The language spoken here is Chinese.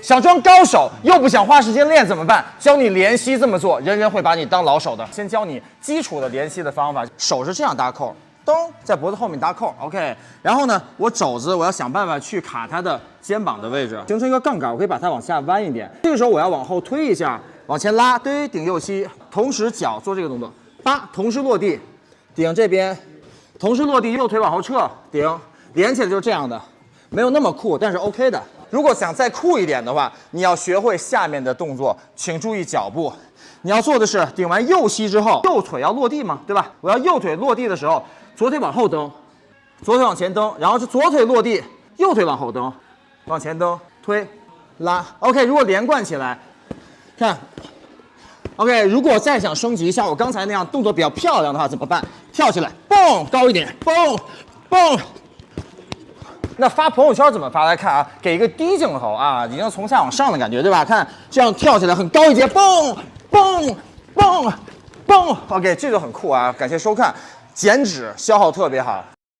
想装高手又不想花时间练怎么办？教你连膝这么做，人人会把你当老手的。先教你基础的连膝的方法，手是这样搭扣，咚，在脖子后面搭扣，OK。然后呢，我肘子我要想办法去卡他的肩膀的位置，形成一个杠杆，我可以把它往下弯一点。这个时候我要往后推一下，往前拉，对，顶右膝，同时脚做这个动作，八，同时落地，顶这边，同时落地，右腿往后撤，顶，连起来就是这样的。没有那么酷，但是 OK 的。如果想再酷一点的话，你要学会下面的动作，请注意脚步。你要做的是顶完右膝之后，右腿要落地嘛，对吧？我要右腿落地的时候，左腿往后蹬，左腿往前蹬，然后是左腿落地，右腿往后蹬，往前蹬，推，拉。OK，如果连贯起来，看。OK，如果再想升级像我刚才那样动作比较漂亮的话，怎么办？跳起来，蹦高一点，蹦蹦。那发朋友圈怎么发？来看啊，给一个低镜头啊，已经从下往上的感觉，对吧？看这样跳起来很高一截，蹦蹦蹦蹦，OK，这就很酷啊！感谢收看，减脂消耗特别好。